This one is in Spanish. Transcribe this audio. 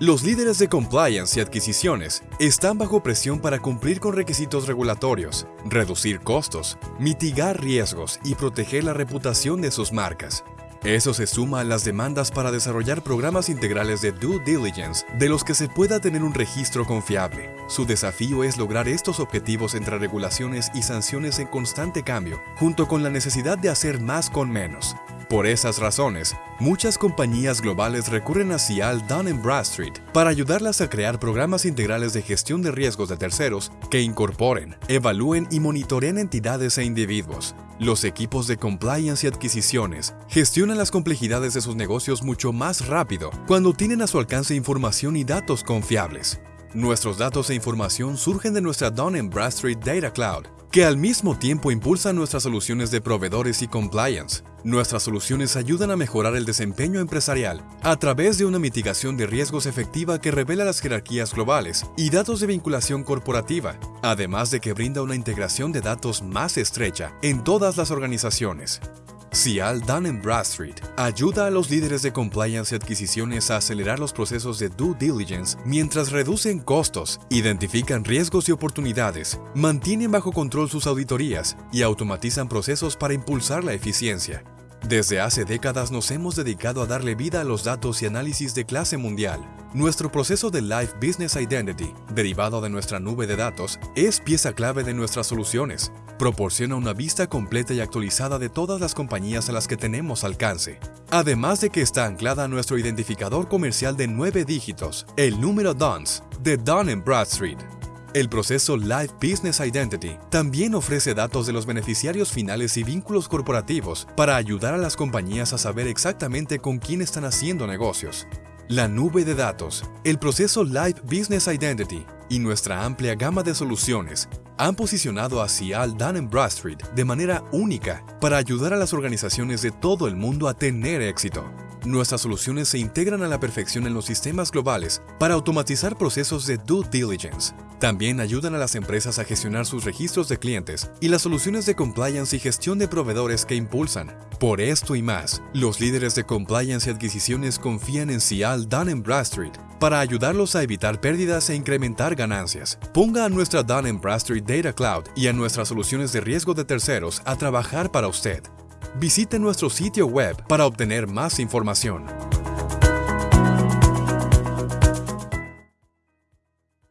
Los líderes de compliance y adquisiciones están bajo presión para cumplir con requisitos regulatorios, reducir costos, mitigar riesgos y proteger la reputación de sus marcas. Eso se suma a las demandas para desarrollar programas integrales de due diligence de los que se pueda tener un registro confiable. Su desafío es lograr estos objetivos entre regulaciones y sanciones en constante cambio, junto con la necesidad de hacer más con menos. Por esas razones, muchas compañías globales recurren a Cial Dun Bradstreet para ayudarlas a crear programas integrales de gestión de riesgos de terceros que incorporen, evalúen y monitoreen entidades e individuos, los equipos de compliance y adquisiciones gestionan las complejidades de sus negocios mucho más rápido cuando tienen a su alcance información y datos confiables. Nuestros datos e información surgen de nuestra Dun Bradstreet Data Cloud, que al mismo tiempo impulsa nuestras soluciones de proveedores y compliance. Nuestras soluciones ayudan a mejorar el desempeño empresarial a través de una mitigación de riesgos efectiva que revela las jerarquías globales y datos de vinculación corporativa, además de que brinda una integración de datos más estrecha en todas las organizaciones. Cial Dun Bradstreet ayuda a los líderes de compliance y adquisiciones a acelerar los procesos de due diligence mientras reducen costos, identifican riesgos y oportunidades, mantienen bajo control sus auditorías y automatizan procesos para impulsar la eficiencia. Desde hace décadas nos hemos dedicado a darle vida a los datos y análisis de clase mundial. Nuestro proceso de Life Business Identity, derivado de nuestra nube de datos, es pieza clave de nuestras soluciones. Proporciona una vista completa y actualizada de todas las compañías a las que tenemos alcance. Además de que está anclada a nuestro identificador comercial de nueve dígitos, el número DUNS, de Dun Bradstreet. El proceso Live Business Identity también ofrece datos de los beneficiarios finales y vínculos corporativos para ayudar a las compañías a saber exactamente con quién están haciendo negocios. La nube de datos, el proceso Live Business Identity y nuestra amplia gama de soluciones han posicionado a Cial Dun Bradstreet de manera única para ayudar a las organizaciones de todo el mundo a tener éxito. Nuestras soluciones se integran a la perfección en los sistemas globales para automatizar procesos de due diligence. También ayudan a las empresas a gestionar sus registros de clientes y las soluciones de compliance y gestión de proveedores que impulsan. Por esto y más, los líderes de compliance y adquisiciones confían en Cial Dun Bradstreet para ayudarlos a evitar pérdidas e incrementar ganancias. Ponga a nuestra Dun Bradstreet Data Cloud y a nuestras soluciones de riesgo de terceros a trabajar para usted. Visite nuestro sitio web para obtener más información.